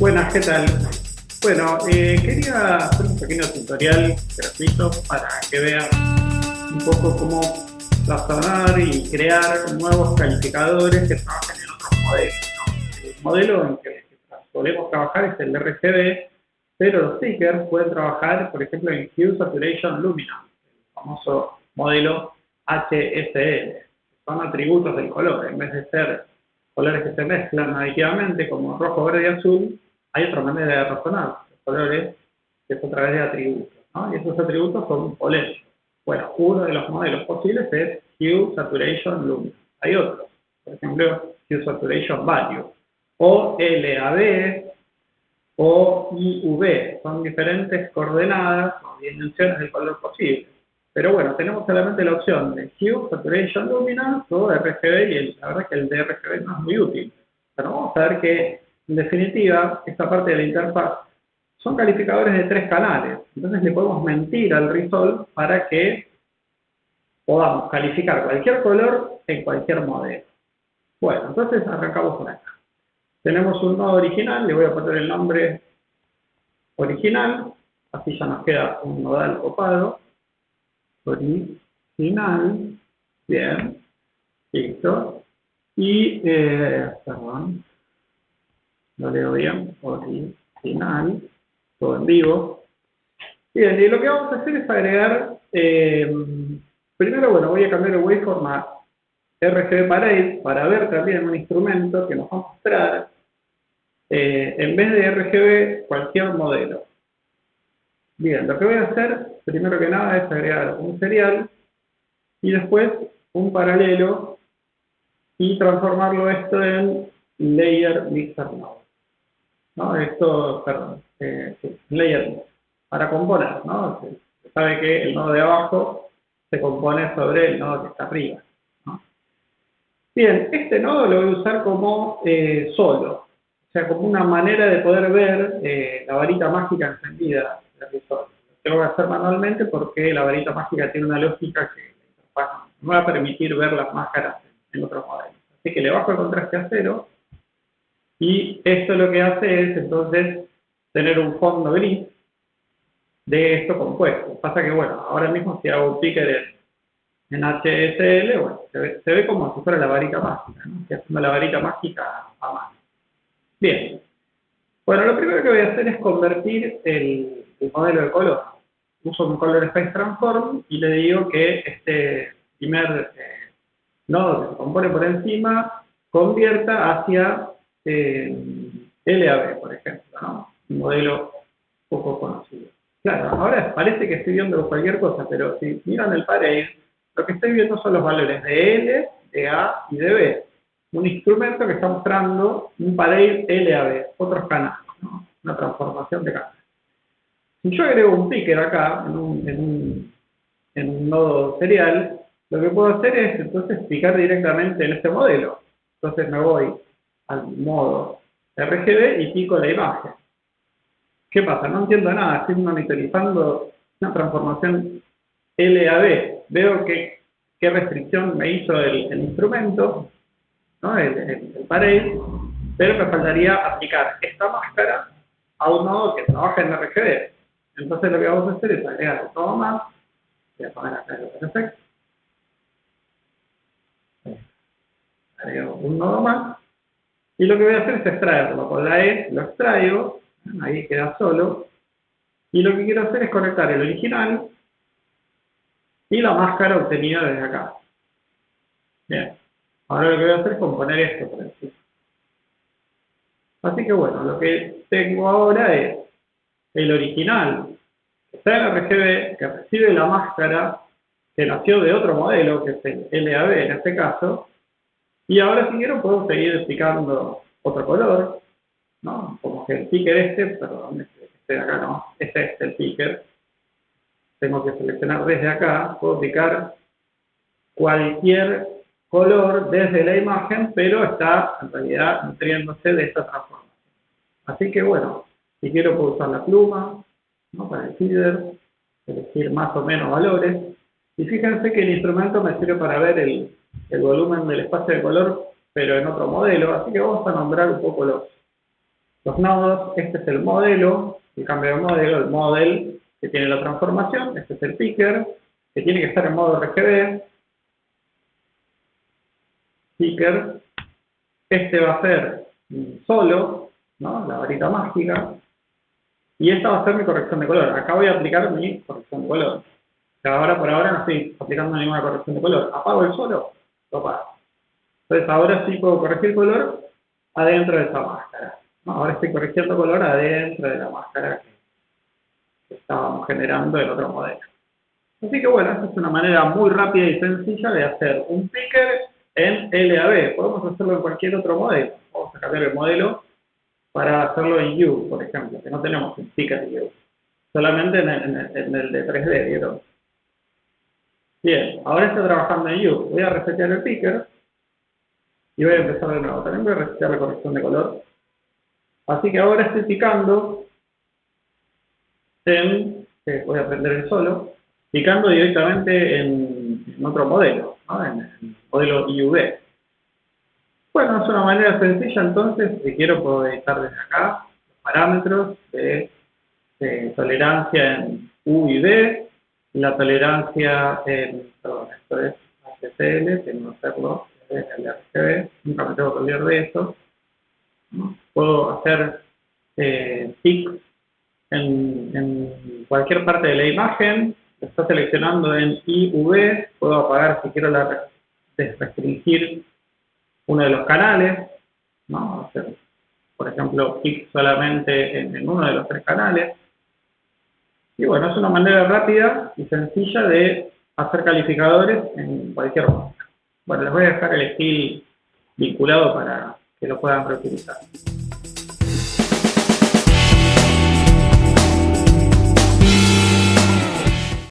Buenas, ¿qué tal? Bueno, eh, quería hacer un pequeño tutorial gratuito para que vean un poco cómo razonar y crear nuevos calificadores que trabajen en otros modelos. El modelo en que podemos trabajar es el RGB, pero los stickers pueden trabajar, por ejemplo, en Hue Saturation Luminance, el famoso modelo HSL. Son atributos del color, en vez de ser colores que se mezclan aditivamente como rojo, verde y azul, hay otra manera de razonar los colores es a través de atributos. Y esos atributos son polémicos. Bueno, uno de los modelos posibles es Hue Saturation Luminance. Hay otros, por ejemplo, Hue Saturation Value, o LAB, o IUV. Son diferentes coordenadas o dimensiones del color posible. Pero bueno, tenemos solamente la opción de Hue, Saturation Luminance o RGB y la verdad es que el de RGB no es muy útil. Pero vamos a ver que, en definitiva, esta parte de la interfaz son calificadores de tres canales. Entonces le podemos mentir al Resolve para que podamos calificar cualquier color en cualquier modelo. Bueno, entonces arrancamos por acá. Tenemos un nodo original, le voy a poner el nombre original, así ya nos queda un nodal copado original, bien, listo, y, eh, perdón, lo leo bien, original, todo en vivo. Bien, y lo que vamos a hacer es agregar, eh, primero, bueno, voy a cambiar el waveform a RGB Parade para ver también un instrumento que nos va a mostrar, eh, en vez de RGB, cualquier modelo. Bien, lo que voy a hacer, primero que nada, es agregar un serial y después un paralelo y transformarlo esto en layer mixer node. ¿No? Esto, perdón, eh, layer para componer, ¿no? Se sabe que el nodo de abajo se compone sobre el nodo que está arriba. ¿no? Bien, este nodo lo voy a usar como eh, solo, o sea, como una manera de poder ver eh, la varita mágica encendida lo tengo que hacer manualmente porque la varita mágica tiene una lógica que no me va a permitir ver las máscaras en otros modelos. Así que le bajo el contraste a cero y esto lo que hace es entonces tener un fondo gris de esto compuesto. Pasa que, bueno, ahora mismo si hago un picker en, HSL, bueno, se ve, como si fuera la varita mágica, ¿no? Estoy haciendo la varita mágica a mano. Bien. Bueno, lo primero que voy a hacer es convertir el, el modelo de color. Uso un Color Space Transform y le digo que este primer eh, nodo que se compone por encima convierta hacia eh, LAB, por ejemplo, un modelo poco conocido. Claro, ahora parece que estoy viendo cualquier cosa, pero si miran el parade, lo que estoy viendo son los valores de L, de A y de B. Un instrumento que está mostrando un parade LAB, otros canales, ¿no? una transformación de canales. Si yo agrego un picker acá, en un, nodo serial, lo que puedo hacer es entonces picar directamente en este modelo. Entonces me voy al modo RGB y pico la imagen. ¿Qué pasa? No entiendo nada, estoy monitorizando una transformación LAB. Veo que, qué restricción me hizo el, instrumento, ¿no? el, el, pero me faltaría aplicar esta máscara a un nodo que trabaja en RGB. Entonces lo que vamos a hacer es agregar todo más. Voy a poner acá el efecto. Agrego un nodo más. Y lo que voy a hacer es extraerlo. Con la E lo extraigo. Ahí queda solo. Y lo que quiero hacer es conectar el original y la máscara obtenida desde acá. Bien. Ahora lo que voy a hacer es componer esto por encima. Así que bueno, lo que tengo ahora es el original, que que recibe la máscara que nació de otro modelo, que es el LAB en este caso, y ahora si quiero puedo seguir explicando otro color, ¿no? Como que el picker este, perdón, este, este de acá no, este es el picker, tengo que seleccionar desde acá, puedo aplicar cualquier color desde la imagen, pero está en realidad nutriéndose de esta transformación. Así que bueno, si quiero puedo usar la pluma ¿no? para el feeder, elegir más o menos valores. Y fíjense que el instrumento me sirve para ver el, volumen del espacio de color, pero en otro modelo. Así que vamos a nombrar un poco los, los nodos, este es el modelo, el cambio de modelo, el model que tiene la transformación, este es el picker, que tiene que estar en modo RGB, picker, este va a ser solo, ¿no? la varita mágica, y esta va a ser mi corrección de color. Acá voy a aplicar mi corrección de color. ahora por ahora no estoy aplicando ninguna corrección de color. Apago el solo, lo apago. Entonces ahora sí puedo corregir color adentro de esa máscara. Ahora estoy corrigiendo color adentro de la máscara que estábamos generando en otro modelo. Así que bueno, esta es una manera muy rápida y sencilla de hacer un picker en LAB. Podemos hacerlo en cualquier otro modelo. Vamos a cambiar el modelo para hacerlo en U, por ejemplo, que no tenemos un picker U. Solamente en el, de 3D, ¿vieron? Bien, ahora estoy trabajando en U. Voy a resetear el picker y voy a empezar de nuevo. También voy a resetear la corrección de color. Así que ahora estoy picando en, voy a prender el solo, picando directamente en, otro modelo, en el modelo IUV. Bueno, es una manera sencilla entonces, si quiero puedo editar desde acá los parámetros de, tolerancia en U y V, la tolerancia en, perdón, esto es HCL, tengo que hacerlo en el RGB, nunca me tengo que olvidar de esto. Puedo hacer eh, en, en, cualquier parte de la imagen, está seleccionando en IV, puedo apagar si quiero la, restringir uno de los canales, ¿no? Hacer, por ejemplo, pick solamente en, uno de los tres canales. Y bueno, es una manera rápida y sencilla de hacer calificadores en cualquier momento. Bueno, les voy a dejar el skill vinculado para que lo puedan reutilizar.